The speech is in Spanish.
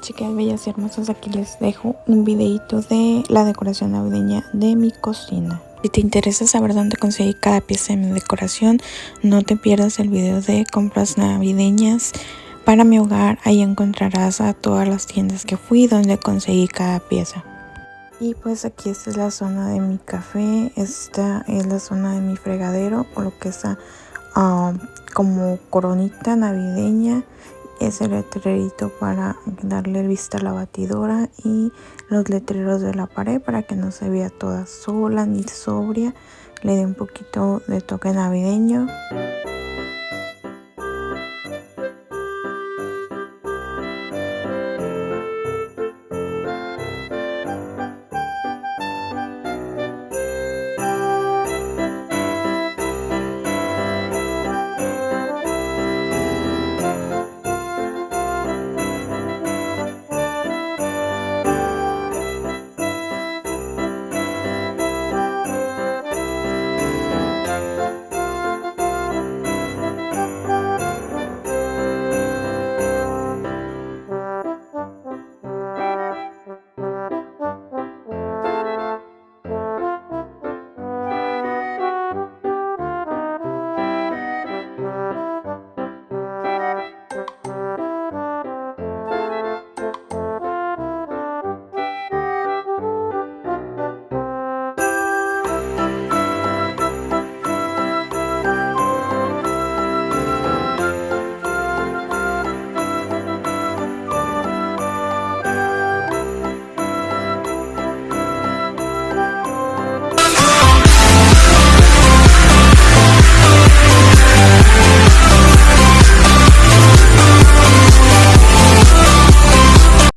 chicas bellas y hermosas, aquí les dejo un videito de la decoración navideña de mi cocina. Si te interesa saber dónde conseguí cada pieza de mi decoración, no te pierdas el video de compras navideñas para mi hogar. Ahí encontrarás a todas las tiendas que fui donde conseguí cada pieza. Y pues aquí esta es la zona de mi café, esta es la zona de mi fregadero o lo que está ah, como coronita navideña ese letrerito para darle vista a la batidora y los letreros de la pared para que no se vea toda sola ni sobria. Le dé un poquito de toque navideño